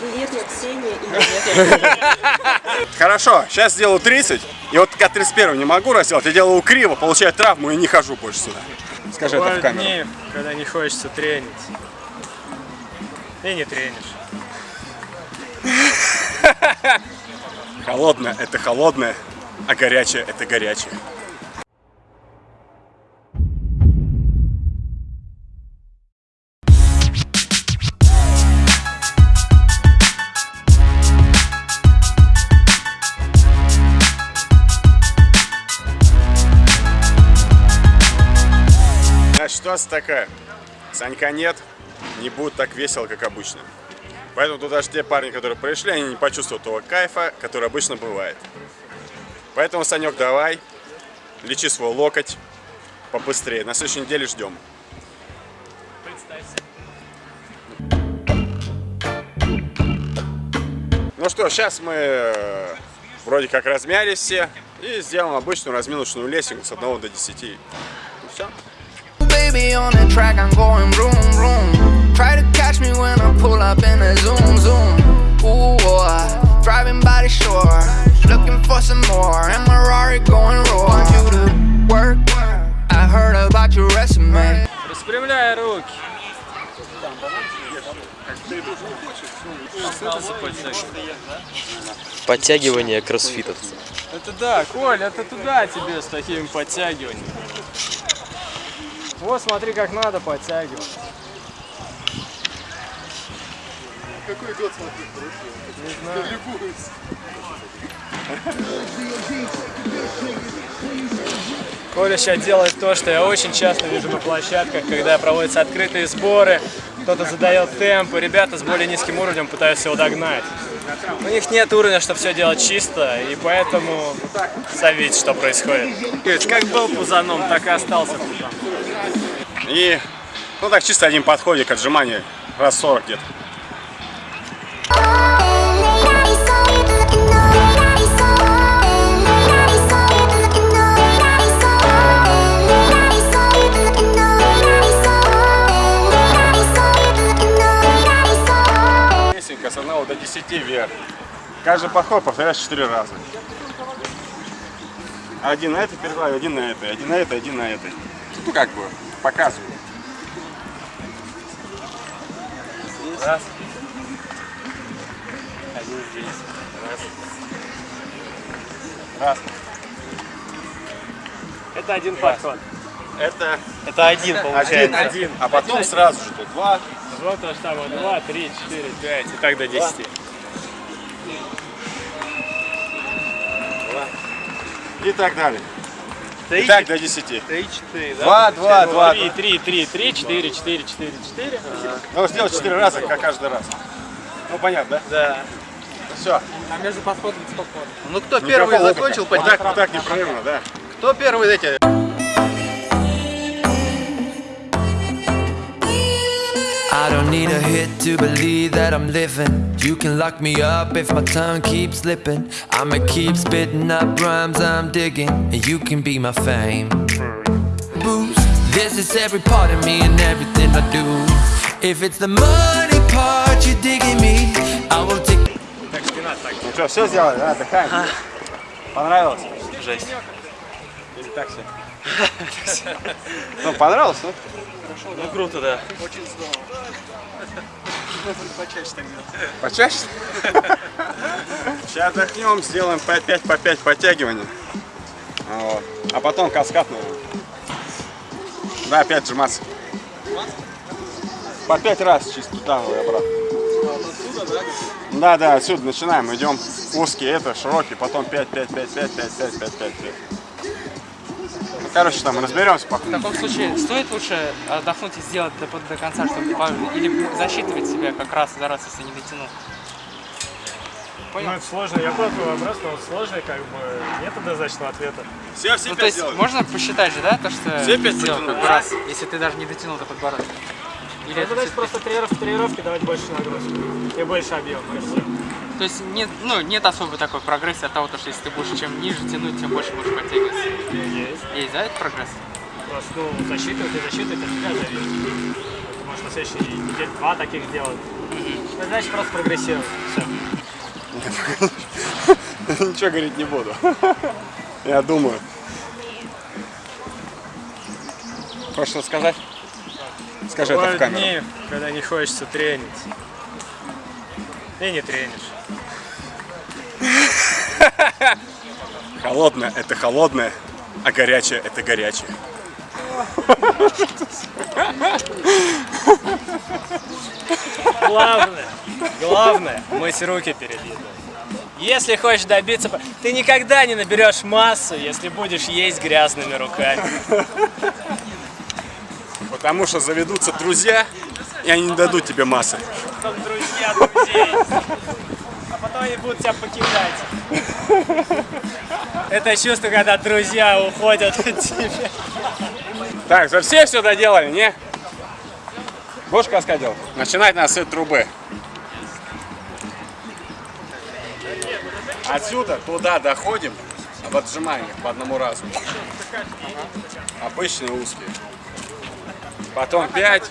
Привет, я Ксения. И нет, нет. Хорошо, сейчас сделаю 30. И вот когда 31 не могу разделать, я делаю криво, получаю травму и не хожу больше сюда. Скажи это в камеру. дни, когда не хочется тренить. И не тренишь. Холодное – это холодное, а горячее – это горячее. Ситуация такая. Санька нет, не будет так весело, как обычно. Поэтому тут даже те парни, которые пришли, они не почувствуют того кайфа, который обычно бывает. Поэтому, Санек, давай, лечи свой локоть побыстрее. На следующей неделе ждем. Ну что, сейчас мы э, вроде как размялись все и сделаем обычную разминочную лесенку с 1 до 10. И все. Baby on the track, I'm going vroom vroom. Try to catch me when I pull up in a zoom zoom. Ooh, boy, driving by the shore, looking for some more. And my Rari going roar. You to work? I heard about your resume. Распрямляй руки. Подтягивание кроссфитовца. Это да, Коль, это туда тебе с такими подтягиваниями. Вот смотри, как надо подтягивать. Какой год смотри, хорошо. Не знаю. Любуюсь. Коля сейчас делает то, что я очень часто вижу на площадках, когда проводятся открытые сборы, кто-то задает темпы, ребята с более низким уровнем пытаются его догнать. У них нет уровня, чтобы все делать чисто, и поэтому сами видите, что происходит. Как был пузаном, так и остался пузаном. И, ну так, чисто один подходик, отжимание раз 40 где-то. С 1 до 10 вверх. Каждый подход повторяешь 4 раза. Один на этой перекладе, один на этой, один на этой, один на этой. Ну как бы, показываю. Раз. Один здесь. Раз. Раз. Это один подход. Это Это один один, получается. один. А потом сразу же тут два. Вот то же самое. Два, три, четыре, пять. И так до десяти. И так далее. И так до 10. Три, четыре, да? Два, два, два. Три, три, три, три, четыре, четыре, четыре, четыре. Ну, сделать 4 раза, как каждый раз. Ну, понятно, да? Да. Все. А между подходом сколько? Ну кто первый закончил, Вот так, вот так непрерывно, да. кто первый эти? need a hit to believe that I'm living. You can lock me up if my tongue keeps slipping. I'ma keep spitting up rhymes I'm digging, and you can be my fame. Boost, this is every part of me and everything I do. If it's the money part you're digging me, I will take. Так, спина так. Ну что, все сделали, да? Отдыхаем. Понравилось? Жесть. Или так все? Ну, понравилось, ну? Ну круто, да. Почаще? Сейчас отдохнем, сделаем по 5 по 5 подтягиваний. Вот. А потом каскад, наверное. Да, опять сжиматься. По 5 раз чисто туда и обратно. Да, да, отсюда начинаем, идем узкий, это широкий, потом 5, 5, 5, 5, 5, 5, 5, 5, 5. Ну, короче, там разберемся В пока. таком случае стоит лучше отдохнуть и сделать до, до конца, чтобы или засчитывать себя как раз за раз, если не дотянул. Ну, это сложно. Я понял твой вопрос, но он сложный, как бы нет однозначного ответа. Все, все Ну, то есть можно посчитать же, да, то, что Все пять сделал как раз, если ты даже не дотянул до подбородка. Или Ну, это значит, просто тренировки, тренировки давать больше нагрузки и больше объема. То есть нет, ну, нет особой такой прогрессии от того, то, что если ты будешь чем ниже тянуть, тем больше будешь подтягиваться. Есть. Есть, да, этот прогресс? Просто, ну, засчитывать и засчитывать от тебя зависит. Ты можешь на следующей неделе два таких сделать. Ну, Значит, просто прогрессируем. Все. Ничего говорить не буду. Я думаю. Хочешь что сказать? Скажи это в Бывают камеру. дни, когда не хочется тренить. И не тренишь. Холодное – это холодное, а горячее – это горячее. Главное, главное, мыть руки перед едой. Если хочешь добиться... Ты никогда не наберешь массу, если будешь есть грязными руками. Потому что заведутся друзья, и они не дадут тебе массы. Потом друзья друзей. Потом они будут тебя покидать. Это чувство, когда друзья уходят от тебя. Так, за все все доделали, не? Будешь каскад делать? Начинать надо с трубы. Отсюда туда доходим в отжиманиях по одному разу. Обычные узкие. Потом 5,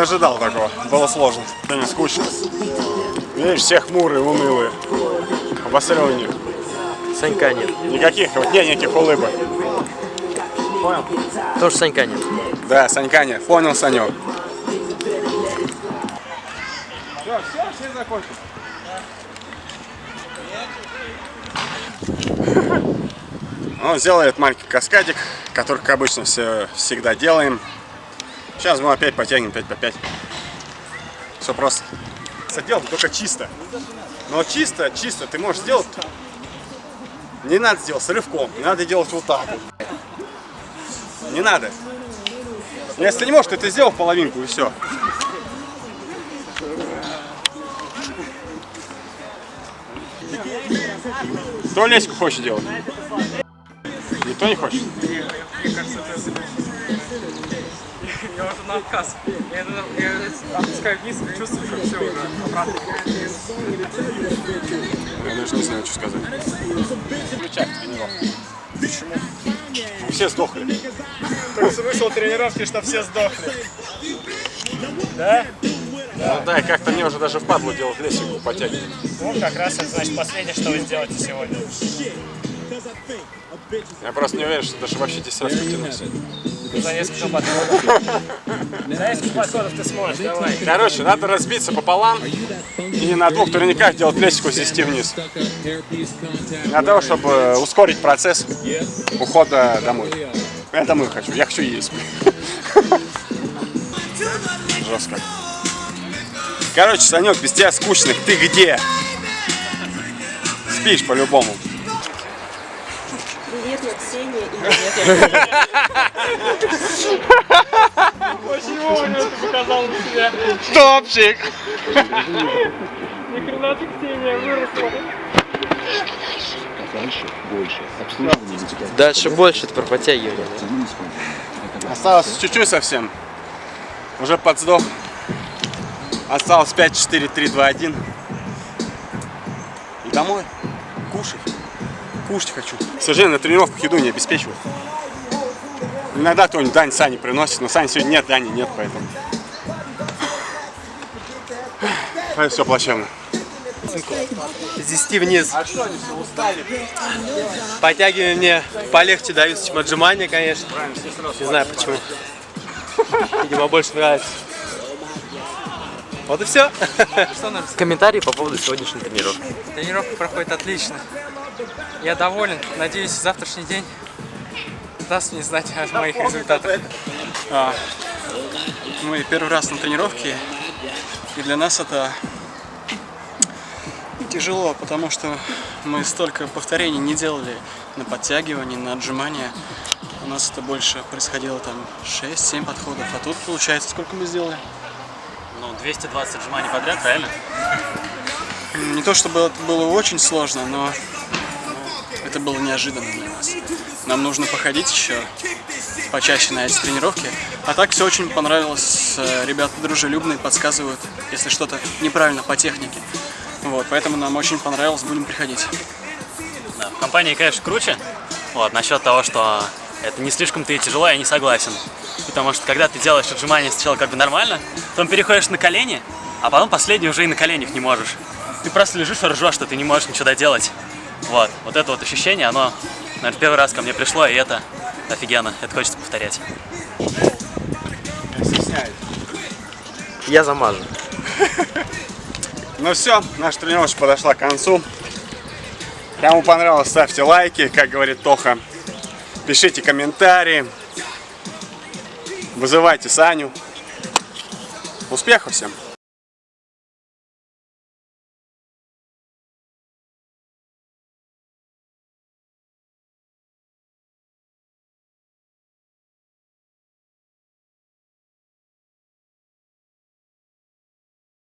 ожидал такого. Было сложно. Сегодня скучно. Видишь, все хмурые, унылые. Них. Санька нет. Никаких, вот нет никаких улыбок. Тоже Санька нет. Да, Санька нет. Понял, Санек. Все, все, все закончили. Сделали этот маленький каскадик, который, как обычно, все, всегда делаем. Сейчас мы опять потянем 5 по 5. Все просто. Делать только чисто. Но чисто, чисто ты можешь сделать. Не надо сделать с рывком, не надо делать вот так. Не надо. Если не можешь, то ты сделал половинку и все. Кто леську хочет делать? Никто не хочет? Я уже на отказ. Я, я опускаю вниз, чувствую, что все уже обратно. Я даже не знаю, что сказать. Включать тренировку. Почему? Все сдохли. Так смысл тренировки, что все сдохли. Да? Ну да, и как-то мне уже даже впадло делать лесенку потягивать. Ну, как раз это значит последнее, что вы сделаете сегодня. Я просто не уверен, что даже вообще 10 раз потянусь. За несколько подходов. За несколько подходов ты сможешь, давай. Короче, надо разбиться пополам и на двух турниках делать лесенку свести вниз. Для того, чтобы ускорить процесс ухода домой. Я домой хочу, я хочу есть. Жестко. Короче, Санек, без тебя скучно. Ты где? Спишь по-любому. Привет, я Ксения. И нет, я Почему он это показал на себя? Топчик! Ни хрена ты, Ксения, выросла. Дальше больше это про подтягивание. Осталось чуть-чуть совсем. Уже подсдох. Осталось 5, 4, 3, 2, 1. И домой. Кушать. Кушать хочу. К сожалению, на тренировках еду не обеспечивают. Иногда кто-нибудь Дань Сани приносит, но Сани сегодня нет, Дани нет, поэтому. Это все плачевно. С 10 вниз. А что, они все устали? Подтягивания мне полегче даются, чем отжимания, конечно. Не знаю почему. Видимо, больше нравится. Вот и все. Что нам? Комментарии по поводу сегодняшней тренировки. Тренировка проходит отлично. Я доволен. Надеюсь, завтрашний день даст мне знать о моих результатах. А, мы первый раз на тренировке, и для нас это тяжело, потому что мы столько повторений не делали на подтягивании, на отжимания. У нас это больше происходило там 6-7 подходов, а тут получается, сколько мы сделали? Ну, 220 отжиманий подряд, правильно? Не то чтобы это было очень сложно, но это было неожиданно для нас. Нам нужно походить еще почаще на эти тренировки. А так все очень понравилось. Э, Ребята дружелюбные, подсказывают, если что-то неправильно по технике. Вот, поэтому нам очень понравилось, будем приходить. Да. В компании, конечно, круче. Вот, насчет того, что это не слишком-то и тяжело, я не согласен. Потому что когда ты делаешь отжимания сначала как бы нормально, потом переходишь на колени, а потом последний уже и на коленях не можешь. Ты просто лежишь и ржешь, что ты не можешь ничего доделать. Вот, вот это вот ощущение, оно, наверное, первый раз ко мне пришло, и это офигенно, это хочется повторять. Я замажу. Ну все, наша тренировочка подошла к концу. Кому понравилось, ставьте лайки, как говорит Тоха. Пишите комментарии. Вызывайте Саню. Успехов всем!